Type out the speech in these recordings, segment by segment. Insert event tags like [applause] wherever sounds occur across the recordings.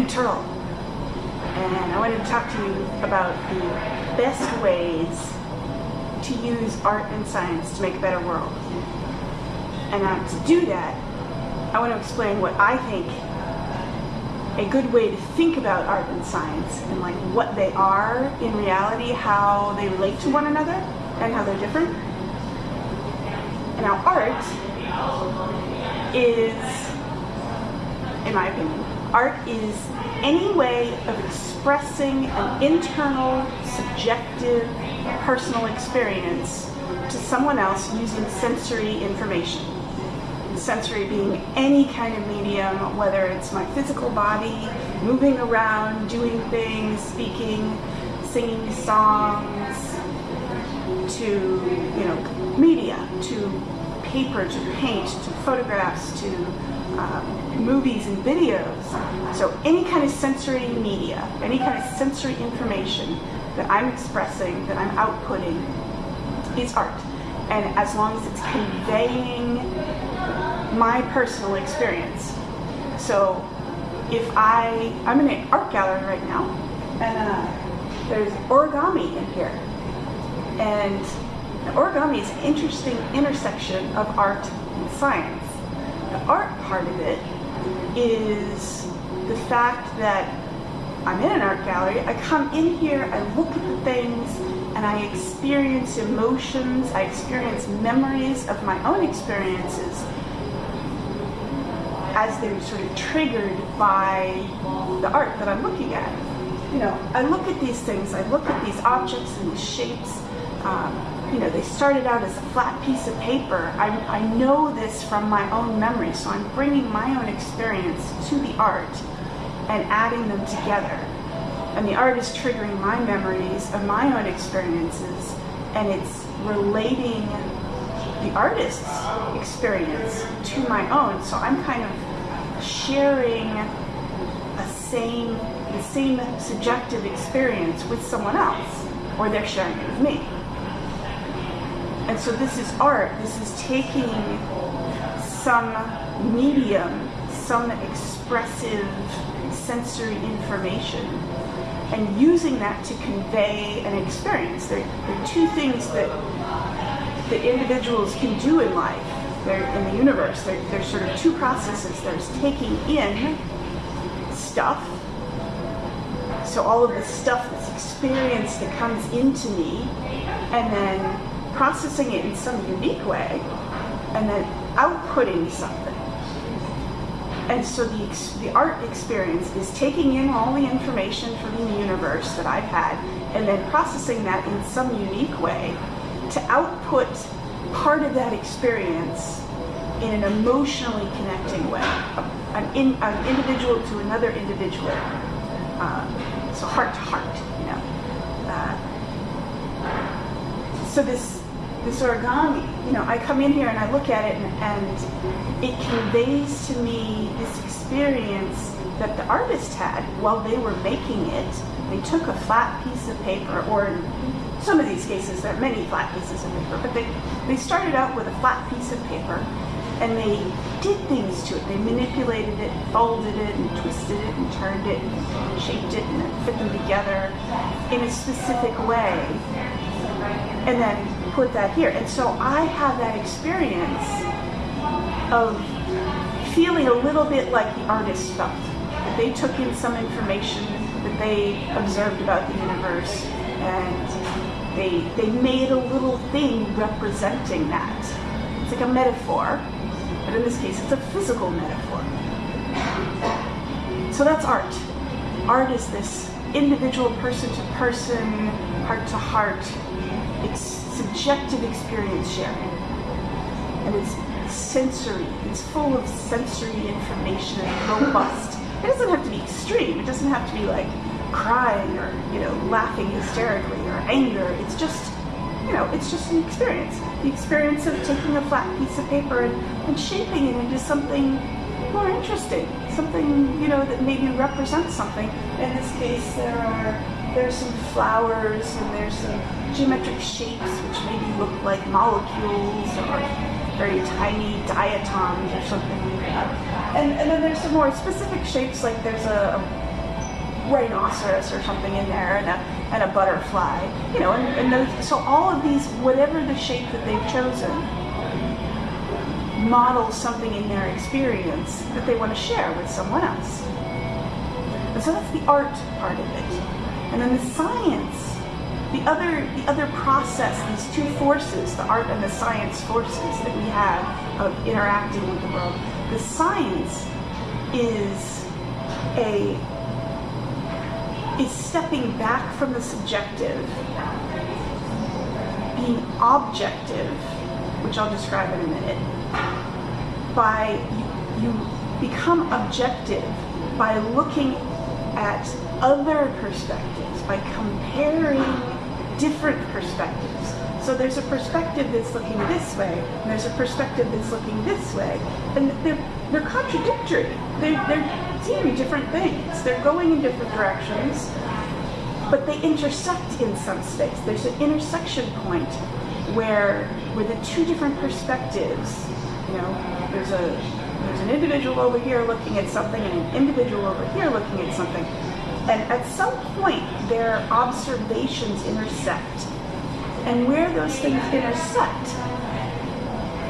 internal. And I wanted to talk to you about the best ways to use art and science to make a better world. And to do that, I want to explain what I think a good way to think about art and science and like what they are in reality, how they relate to one another and how they're different. And now art is, in my opinion, art is any way of expressing an internal, subjective, personal experience to someone else using sensory information. Sensory being any kind of medium, whether it's my physical body, moving around, doing things, speaking, singing songs, to, you know, media, to paper, to paint, to photographs, to um, movies and videos. So any kind of sensory media, any kind of sensory information that I'm expressing, that I'm outputting, is art. And as long as it's conveying my personal experience. So if I, I'm in an art gallery right now, and uh, there's origami in here. And origami is an interesting intersection of art and science. The art part of it is the fact that I'm in an art gallery, I come in here, I look at the things, and I experience emotions, I experience memories of my own experiences as they're sort of triggered by the art that I'm looking at. You know, I look at these things, I look at these objects and these shapes. Um, you know, they started out as a flat piece of paper. I, I know this from my own memory, so I'm bringing my own experience to the art and adding them together. And the art is triggering my memories of my own experiences, and it's relating the artist's experience to my own. So I'm kind of sharing a same, the same subjective experience with someone else, or they're sharing it with me. And so this is art. This is taking some medium, some expressive sensory information, and using that to convey an experience. There, there are two things that that individuals can do in life, they're in the universe. There, there's sort of two processes. There's taking in stuff, so all of the stuff, this experience that comes into me, and then processing it in some unique way, and then outputting something. And so the, the art experience is taking in all the information from the universe that I've had, and then processing that in some unique way to output part of that experience in an emotionally connecting way, an, in, an individual to another individual, uh, so heart to heart, you know. Uh, so this this origami, you know, I come in here and I look at it and, and it conveys to me this experience that the artist had while they were making it. They took a flat piece of paper or in some of these cases, there are many flat pieces of paper, but they, they started out with a flat piece of paper and they did things to it. They manipulated it, folded it, and twisted it, and turned it, and shaped it, and fit them together in a specific way, and then put that here. And so I have that experience of feeling a little bit like the artist felt. That they took in some information that they observed about the universe and they, they made a little thing representing that. It's like a metaphor, but in this case it's a physical metaphor. So that's art. Art is this individual person to person, heart to heart, it's subjective experience sharing. And it's sensory, it's full of sensory information and robust. It doesn't have to be extreme, it doesn't have to be like crying or, you know, laughing hysterically or anger. It's just, you know, it's just an experience. The experience of taking a flat piece of paper and, and shaping it into something more interesting, something, you know, that maybe represents something. In this case, there are there's some flowers and there's some geometric shapes which maybe look like molecules or very tiny diatoms or something like that. And, and then there's some more specific shapes like there's a, rhinoceros or something in there and a, and a butterfly, you know, and, and those, so all of these, whatever the shape that they've chosen, models something in their experience that they want to share with someone else. And so that's the art part of it. And then the science the other the other process, these two forces, the art and the science forces that we have of interacting with the world, the science is a is stepping back from the subjective, being objective, which I'll describe in a minute, by you, you become objective by looking at other perspectives, by comparing different perspectives. So there's a perspective that's looking this way, and there's a perspective that's looking this way, and they're they're contradictory. They're, they're seeing different things. They're going in different directions, but they intersect in some space. There's an intersection point where where the two different perspectives, you know, there's a there's an individual over here looking at something and an individual over here looking at something and at some point, their observations intersect. And where those things intersect,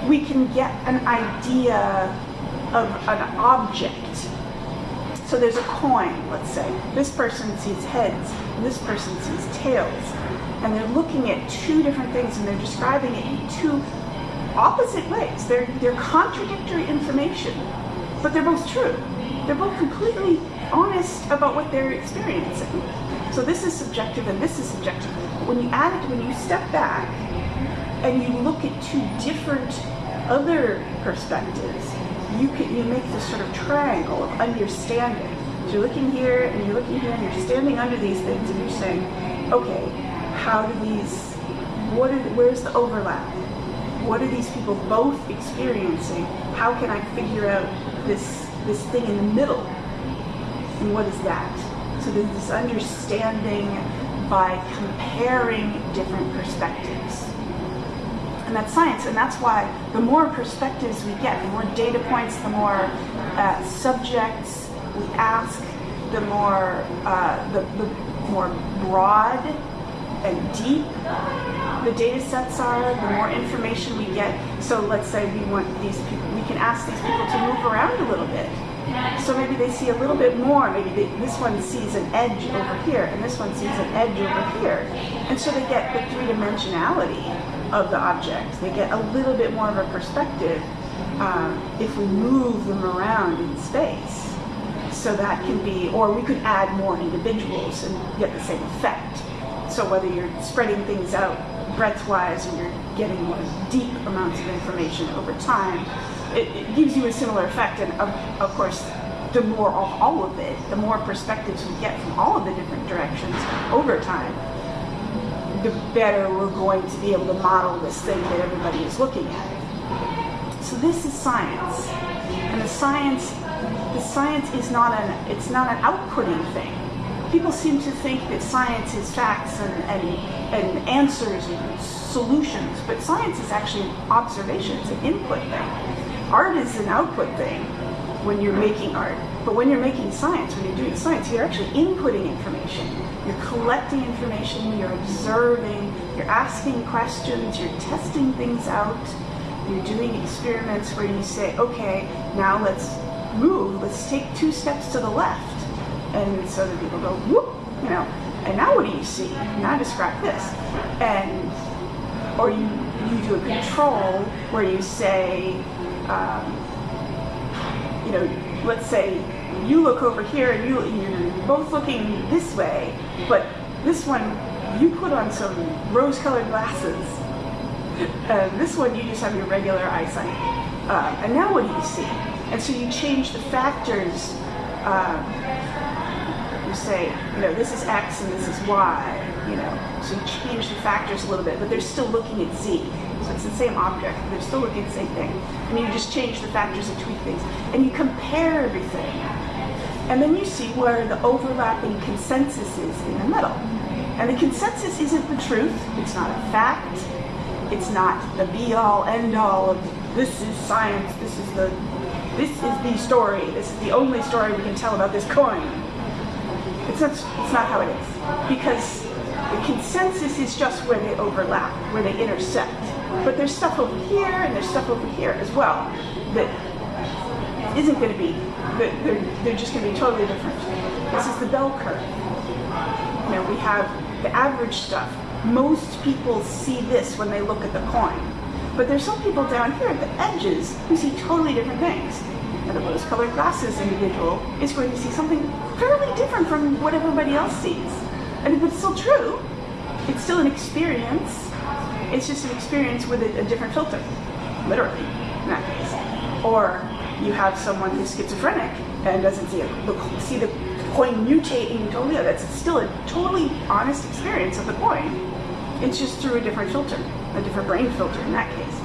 we can get an idea of an object. So there's a coin, let's say. This person sees heads, this person sees tails. And they're looking at two different things and they're describing it in two opposite ways. They're, they're contradictory information, but they're both true. They're both completely honest about what they're experiencing. So this is subjective and this is subjective. When you add it, when you step back and you look at two different other perspectives, you can you make this sort of triangle of understanding. So you're looking here and you're looking here and you're standing under these things and you're saying, okay, how do these, what are, where's the overlap? What are these people both experiencing? How can I figure out this this thing in the middle and what is that? So there's this understanding by comparing different perspectives. And that's science, and that's why the more perspectives we get, the more data points, the more uh, subjects we ask, the more uh, the, the more broad and deep the data sets are, the more information we get. So let's say we want these people, we can ask these people to move around a little bit so maybe they see a little bit more. Maybe they, this one sees an edge over here, and this one sees an edge over here. And so they get the three-dimensionality of the object. They get a little bit more of a perspective um, if we move them around in space. So that can be, or we could add more individuals and get the same effect. So whether you're spreading things out breadth-wise and you're getting more deep amounts of information over time, it, it, gives you a similar effect. And of, of course, the more of all of it, the more perspectives we get from all of the different directions over time, the better we're going to be able to model this thing that everybody is looking at. So this is science. And the science the science is not an it's not an outputting thing. People seem to think that science is facts and, and, and answers and solutions, but science is actually an observation, it's an input thing art is an output thing when you're making art. But when you're making science, when you're doing science, you're actually inputting information. You're collecting information, you're observing, you're asking questions, you're testing things out, you're doing experiments where you say, okay, now let's move, let's take two steps to the left. And so the people go, whoop, you know, and now what do you see? Now describe this. And, or you, you do a control where you say, um, you know, let's say you look over here and you, you're both looking this way, but this one, you put on some rose-colored glasses. [laughs] And this one, you just have your regular eyesight. Uh, and now what do you see? And so you change the factors. Uh, you say, you know, this is X and this is Y, you know. So you change the factors a little bit, but they're still looking at Z. So it's the same object, they're still looking at the same thing. And you just change the factors and tweak things. And you compare everything. And then you see where the overlapping consensus is in the middle. And the consensus isn't the truth, it's not a fact, it's not the be-all, end-all of this is science, this is the this is the story, this is the only story we can tell about this coin. It's That's, that's not how it is. Because the consensus is just where they overlap, where they intersect. But there's stuff over here and there's stuff over here as well that isn't going to be, they're, they're just going to be totally different. This is the bell curve. You know, we have the average stuff. Most people see this when they look at the coin. But there's some people down here at the edges who see totally different things. And the rose-colored glasses individual is going to see something fairly different from what everybody else sees. And if it's still true, it's still an experience. It's just an experience with a, a different filter, literally, in that case. Or you have someone who's schizophrenic and doesn't see, a, see the coin mutating totally. That's still a totally honest experience of the coin. It's just through a different filter, a different brain filter in that case.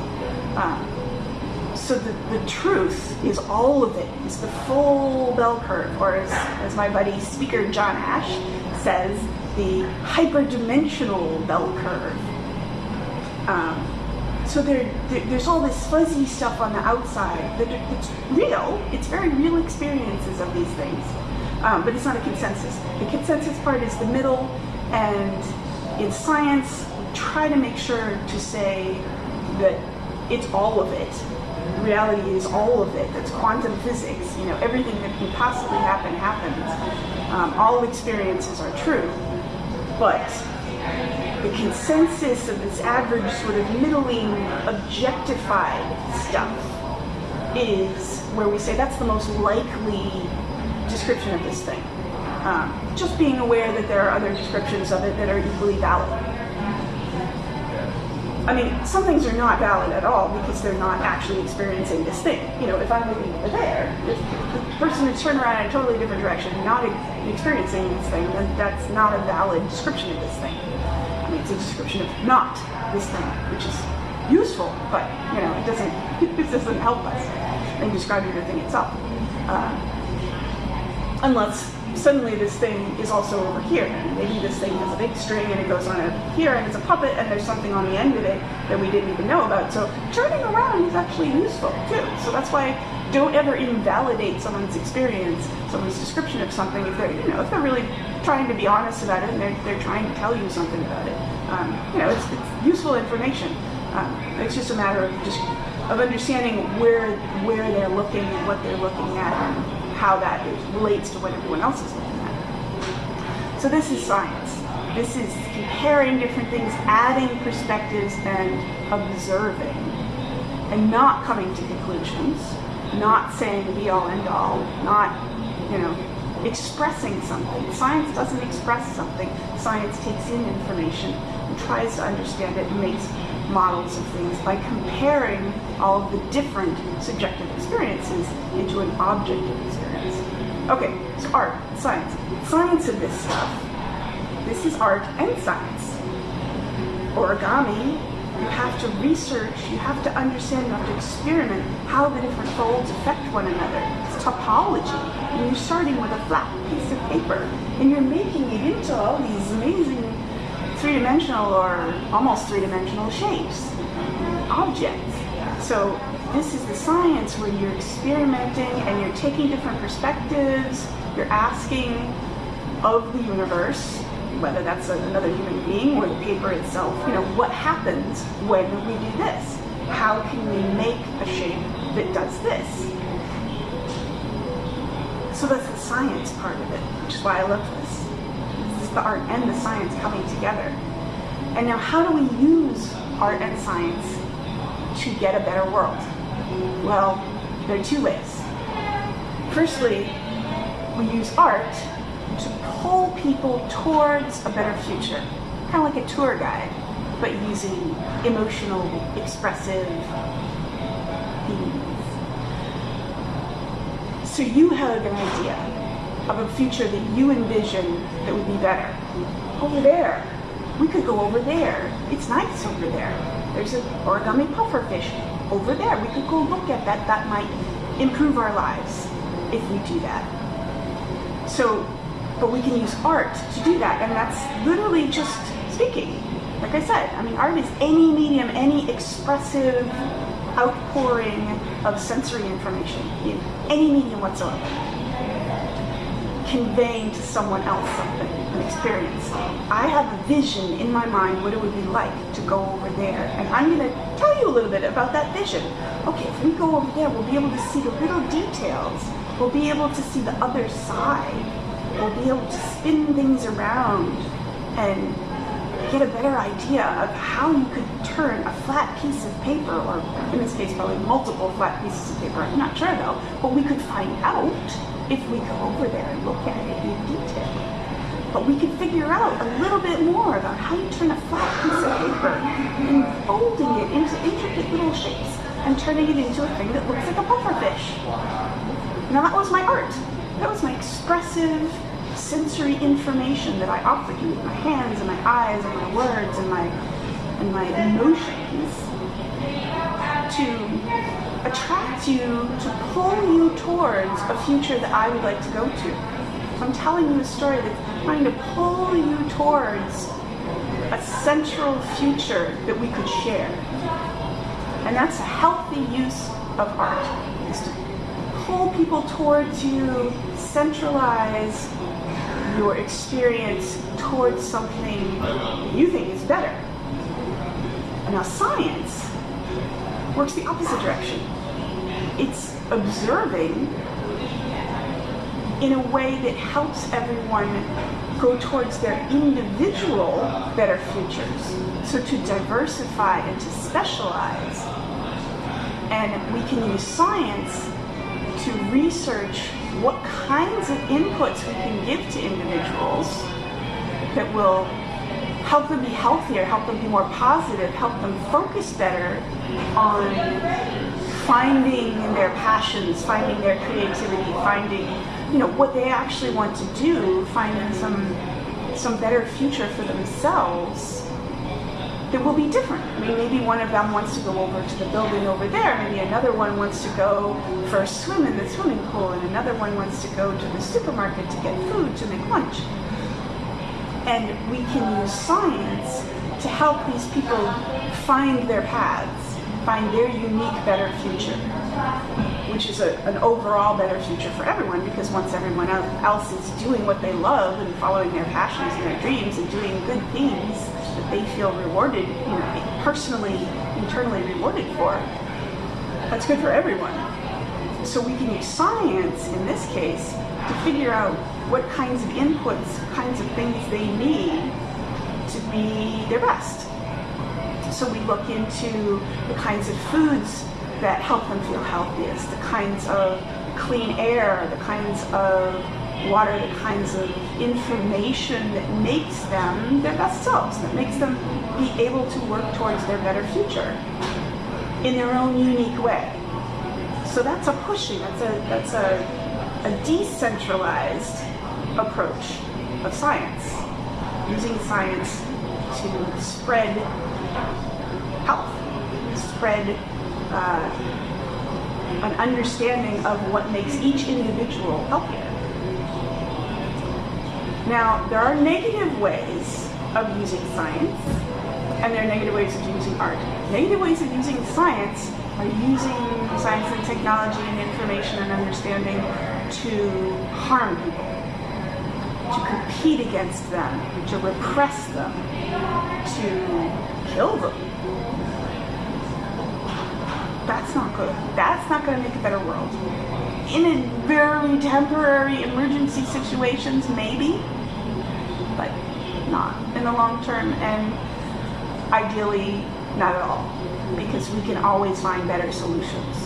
Um, so the, the truth is all of it, is the full bell curve, or as, as my buddy speaker John Ash says, the hyperdimensional bell curve. Um, so there, there, there's all this fuzzy stuff on the outside that it's real. It's very real experiences of these things, um, but it's not a consensus. The consensus part is the middle, and in science, try to make sure to say that it's all of it. Reality is all of it. That's quantum physics. You know, everything that can possibly happen happens. Um, all experiences are true, but the consensus of this average sort of middling objectified stuff is where we say that's the most likely description of this thing. Um, just being aware that there are other descriptions of it that are equally valid. I mean, some things are not valid at all because they're not actually experiencing this thing. You know, if I'm looking over there, if the person is turned around in a totally different direction, not experiencing this thing, then that's not a valid description of this thing. It's a description of not this thing, which is useful, but you know, it doesn't [laughs] it doesn't help us in describing the thing itself. Uh, unless suddenly this thing is also over here. And maybe this thing has a big string and it goes on over here and it's a puppet and there's something on the end of it that we didn't even know about. So turning around is actually useful too. So that's why don't ever invalidate someone's experience, someone's description of something if they're, you know, if they're really trying to be honest about it and they're, they're trying to tell you something about it. Um, you know, it's, it's useful information. Um, it's just a matter of just of understanding where where they're looking and what they're looking at and how that relates to what everyone else is looking at. So this is science. This is comparing different things, adding perspectives and observing and not coming to conclusions, not saying be all end all, not, you know, expressing something. Science doesn't express something. Science takes in information tries to understand it and makes models of things by comparing all of the different subjective experiences into an objective experience. Okay, so art, science. Science of this stuff. This is art and science. Origami, you have to research, you have to understand, you have to experiment how the different folds affect one another. It's topology. And you're starting with a flat piece of paper and you're making it into all these amazing three-dimensional or almost three-dimensional shapes, objects. So this is the science where you're experimenting and you're taking different perspectives, you're asking of the universe, whether that's another human being or the paper itself, you know, what happens when we do this? How can we make a shape that does this? So that's the science part of it, which is why I love this the art and the science coming together. And now how do we use art and science to get a better world? Well, there are two ways. Firstly, we use art to pull people towards a better future, kind of like a tour guide, but using emotional, expressive themes. So you have an idea of a future that you envision that would be better. Over there. We could go over there. It's nice over there. There's an origami pufferfish over there. We could go look at that. That might improve our lives if we do that. So, but we can use art to do that. And that's literally just speaking. Like I said, I mean, art is any medium, any expressive outpouring of sensory information in any medium whatsoever. Conveying to someone else something, an experience. I have a vision in my mind what it would be like to go over there. And I'm going to tell you a little bit about that vision. Okay, if we go over there, we'll be able to see the little details. We'll be able to see the other side. We'll be able to spin things around and get a better idea of how you could turn a flat piece of paper, or in this case probably multiple flat pieces of paper, I'm not sure though, but we could find out if we go over there and look at it in detail. But we could figure out a little bit more about how you turn a flat piece of paper and folding it into intricate little shapes and turning it into a thing that looks like a pufferfish. Now that was my art. That was my expressive sensory information that I offered you with my hands and my eyes and my words and my and my emotions to attract you, to pull you towards a future that I would like to go to. So I'm telling you a story that's trying to pull you towards a central future that we could share. And that's a healthy use of art, is to pull people towards you, centralize your experience towards something you think is better. And now science works the opposite direction. It's observing in a way that helps everyone go towards their individual better futures. So to diversify and to specialize. And we can use science to research what kinds of inputs we can give to individuals that will help them be healthier, help them be more positive, help them focus better on finding their passions, finding their creativity, finding you know what they actually want to do, finding some some better future for themselves that will be different. I mean, maybe one of them wants to go over to the building over there, maybe another one wants to go for a swim in the swimming pool, and another one wants to go to the supermarket to get food to make lunch. And we can use science to help these people find their paths, find their unique better future, which is a, an overall better future for everyone because once everyone else is doing what they love and following their passions and their dreams and doing good things, that they feel rewarded, you know, personally, internally rewarded for, that's good for everyone. So we can use science in this case to figure out what kinds of inputs, kinds of things they need to be their best. So we look into the kinds of foods that help them feel healthiest, the kinds of clean air, the kinds of water, the kinds of information that makes them their best selves, that makes them be able to work towards their better future in their own unique way. So that's a pushing, that's a, that's a, a decentralized approach of science, using science to spread health, spread uh, an understanding of what makes each individual healthier. Now, there are negative ways of using science, and there are negative ways of using art. Negative ways of using science are using science and technology and information and understanding to harm people, to compete against them, to repress them, to kill them. That's not good. That's not going to make a better world. In a very temporary emergency situations, maybe, but not in the long term and ideally not at all because we can always find better solutions.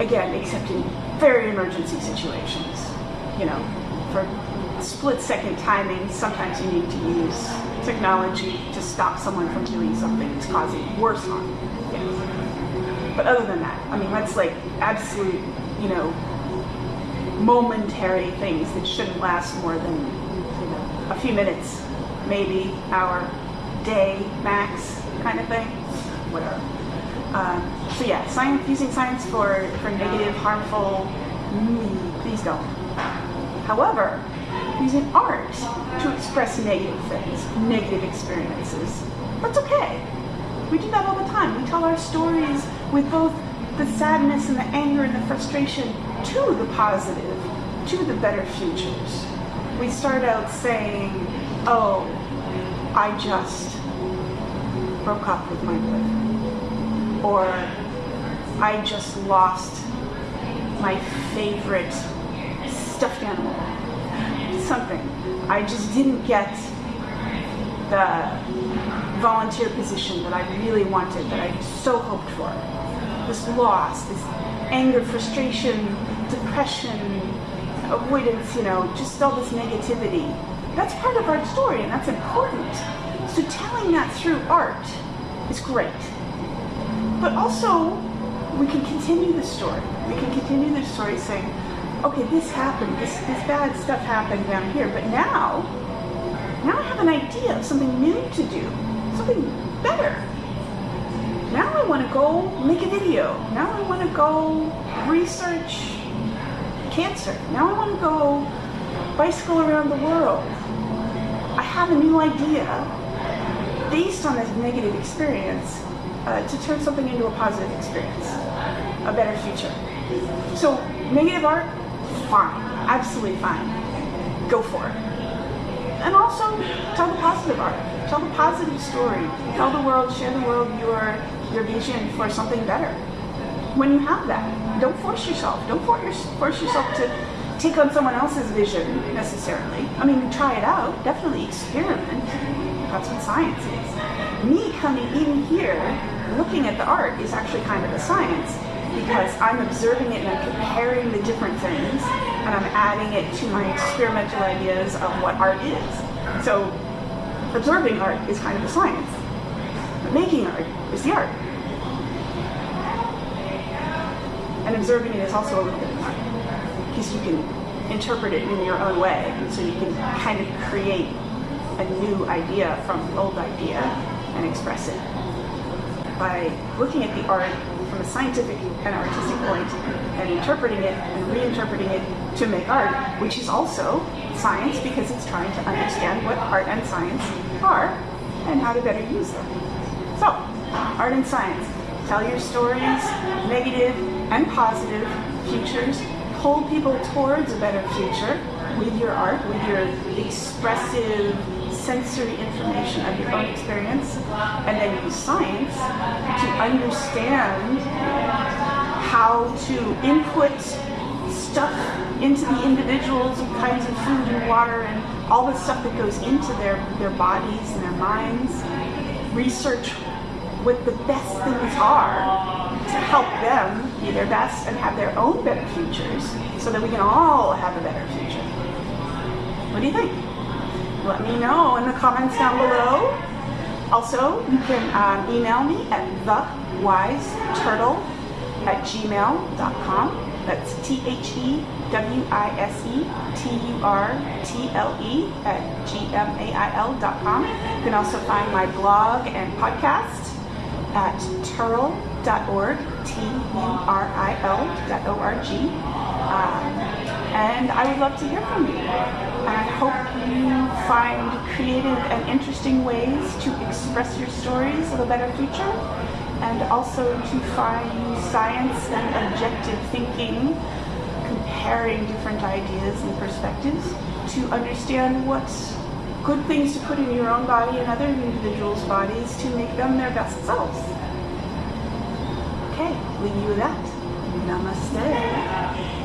Again, except in very emergency situations. You know, for split second timing, sometimes you need to use technology to stop someone from doing something that's causing worse harm. Yes. But other than that, I mean, that's like absolute, you know, momentary things that shouldn't last more than a few minutes, maybe hour, day max kind of thing, whatever. Um, so yeah, science, using science for, for negative, harmful, mm, please don't. However, using art to express negative things, negative experiences, that's okay. We do that all the time. We tell our stories with both the sadness and the anger and the frustration to the positive to the better futures. We start out saying, oh, I just broke up with my boyfriend. Or I just lost my favorite stuffed animal. Something. I just didn't get the volunteer position that I really wanted, that I so hoped for. This loss, this anger, frustration, depression, avoidance, you know, just all this negativity. That's part of our story and that's important. So telling that through art is great. But also, we can continue the story. We can continue the story saying, okay, this happened, this, this bad stuff happened down here, but now, now I have an idea of something new to do, something better. Now I want to go make a video. Now I want to go research cancer. Now I want to go bicycle around the world. I have a new idea based on this negative experience uh, to turn something into a positive experience, a better future. So negative art, fine, absolutely fine. Go for it. And also tell the positive art. Tell the positive story. Tell the world, share the world your your vision for something better. When you have that, don't force yourself. Don't force yourself to take on someone else's vision necessarily. I mean, try it out. Definitely experiment. That's what science is. Me coming in here, looking at the art is actually kind of a science because I'm observing it and I'm comparing the different things and I'm adding it to my experimental ideas of what art is. So absorbing art is kind of a science. But making art is the art. And observing it is also a little bit of art. Because you can interpret it in your own way. And so you can kind of create a new idea from an old idea and express it. By looking at the art from a scientific and artistic point and interpreting it and reinterpreting it to make art, which is also science because it's trying to understand what art and science are and how to better use them. So, art and science. Tell your stories, negative and positive futures. Pull people towards a better future with your art, with your expressive sensory information of your own experience and then use science to understand how to input stuff into the individuals, kinds of food and water and all the stuff that goes into their, their bodies and their minds. Research what the best things are to help them be their best and have their own better futures so that we can all have a better future. What do you think? Let me know in the comments down below. Also, you can um, email me at thewiseturtle at gmail.com. That's T-H-E-W-I-S-E-T-U-R-T-L-E at G-M-A-I-L.com. You can also find my blog and podcast at turil.org, T-U-R-I-L.org. Um, and I would love to hear from you. I hope you find creative and interesting ways to express your stories of a better future and also to find science and objective thinking, comparing different ideas and perspectives to understand what's good things to put in your own body and other individuals' bodies to make them their best selves. Okay, leave you with that. Namaste.